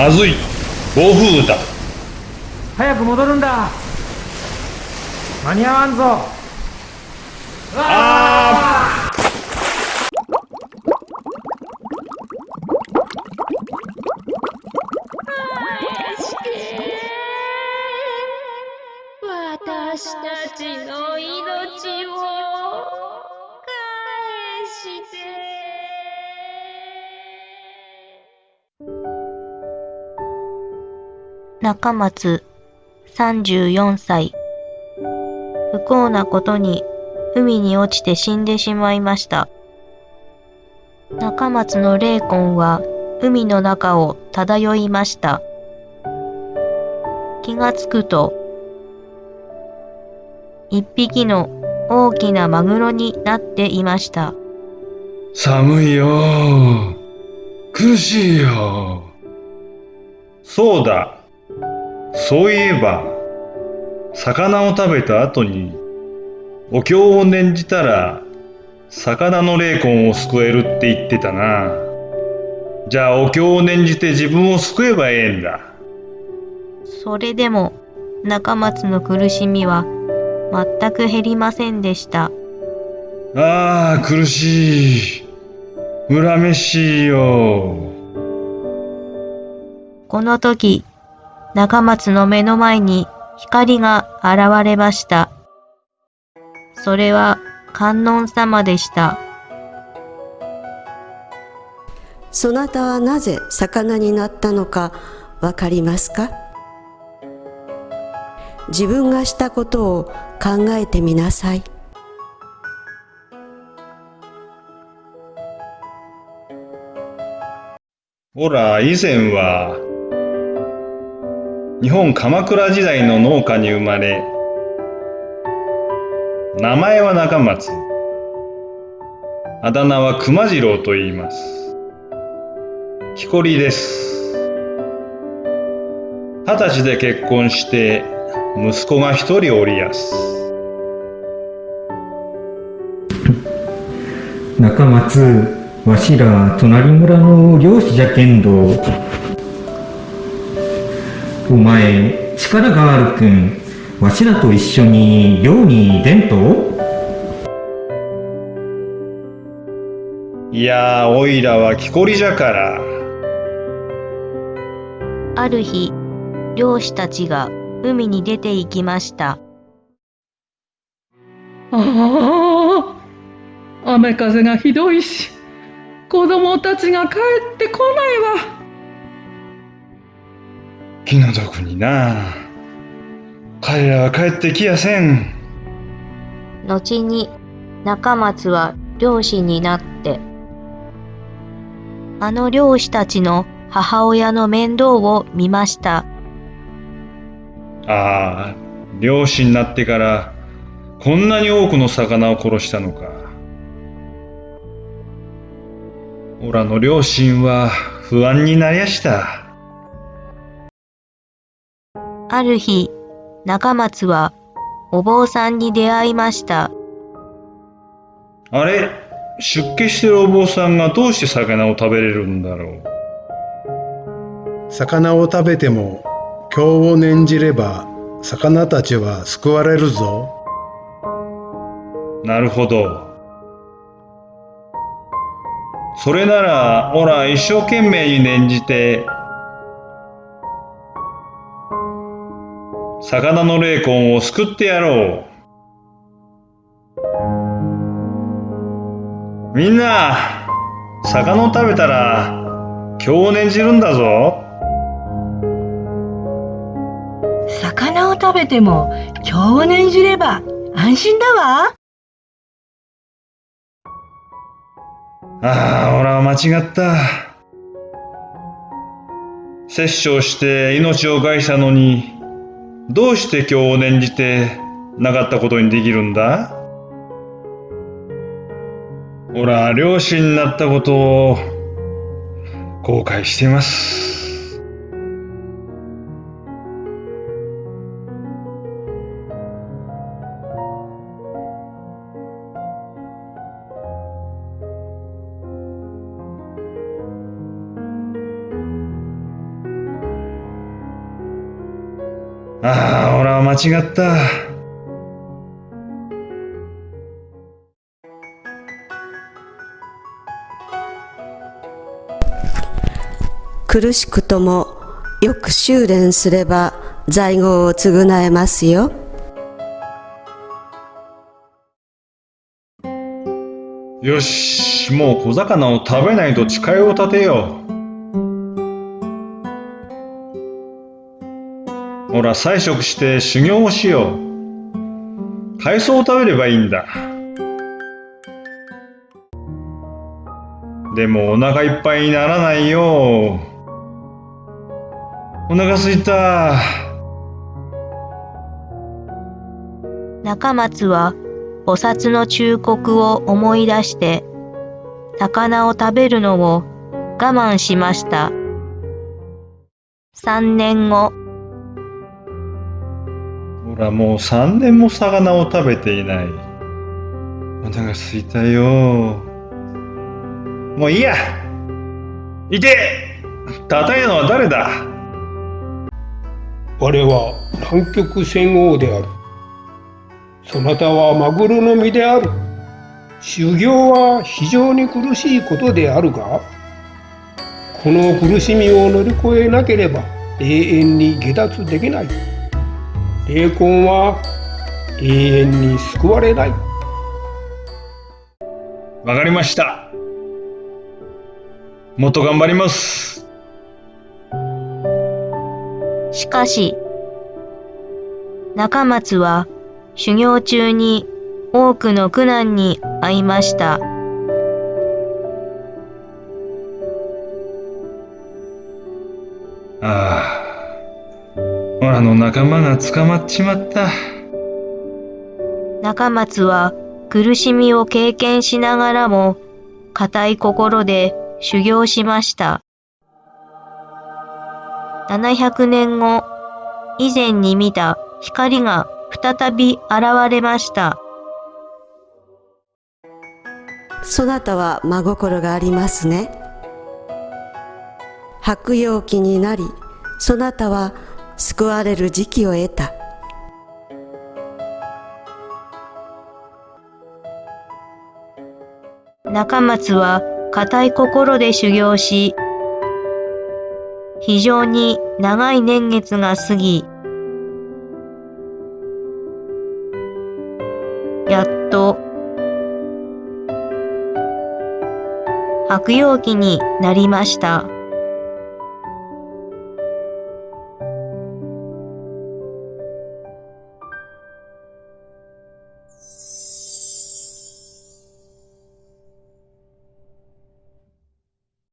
まずい。暴風雨だ早く戻るんだ。間に合わんぞ。あ私たちの命を中松34歳不幸なことに海に落ちて死んでしまいました。中松の霊魂は海の中を漂いました。気がつくと、一匹の大きなマグロになっていました。寒いよ苦しいよそうだそういえば魚を食べた後にお経を念じたら魚の霊魂を救えるって言ってたな。じゃあお経を念じて自分を救えばええんだ。それでも中松の苦しみは全く減りませんでした。ああ苦しい。恨めしいよ。この時、中松の目の前に光が現れました。それは観音様でした。そなたはなぜ魚になったのかわかりますか？自分がしたことを考えてみなさい。ほら、以前は、日本鎌倉時代の農家に生まれ、名前は中松、あだ名は熊次郎と言います。木こりです。二十歳で結婚して、息子が一人おりやす。中松わしら隣村の漁師じゃけんどお前力があるくんわしらと一緒に漁に出んと？いやー、おいらは木こりじゃから。ある日、漁師たちが海に出て行きました。ああ、雨風がひどいし、子供たちが帰ってこないわ。気の毒にな彼らは帰ってきやせん。後に中松は漁師になって、あの漁師たちの母親の面倒を見ました。ああ、漁師になってから、こんなに多くの魚を殺したのか。オラの両親は不安になりやした。ある日、中松はお坊さんに出会いました。あれ？出家してるお坊さんがどうして魚を食べれるんだろう？魚を食べても経を念じれば魚たちは救われるぞ。なるほど。それなら、オラ一生懸命に念じて、魚の霊魂を救ってやろう。みんな、魚を食べたら、今日を念じるんだぞ。魚を食べても今日を念じれば安心だわ。ああ、俺は間違った。殺生して命を害したのに、どうして今日を念じてなかったことにできるんだ？ほら両親になったことを後悔しています。ああ、俺は間違った。苦しくともよく修練すれば在業を償えますよ。よし、もう小魚を食べないと誓いを立てよう。ほら、菜食して修行をしよう。海藻を食べればいいんだ。でもお腹いっぱいにならないよ。お腹すいた。中松は菩薩の忠告を思い出して、魚を食べるのを我慢しました。三年後、ら、もう3年も魚を食べていない。お腹すいたよ。もういいやいて叩いたのは誰だ？我は南極仙王である。そなたはマグロの身である。修行は非常に苦しいことであるが、この苦しみを乗り越えなければ永遠に下脱できない。霊魂は永遠に救われない。わかりました。もっと頑張ります。しかし、中松は修行中に多くの苦難に遭いました。ああ。オラの仲間が捕まっちまった。中松は苦しみを経験しながらも固い心で修行しました。700年後、以前に見た光が再び現れました。そなたは真心がありますね。白陽期になり、そなたは救われる時期を得た。中松は固い心で修行し、非常に長い年月が過ぎ、やっと白陽期になりました。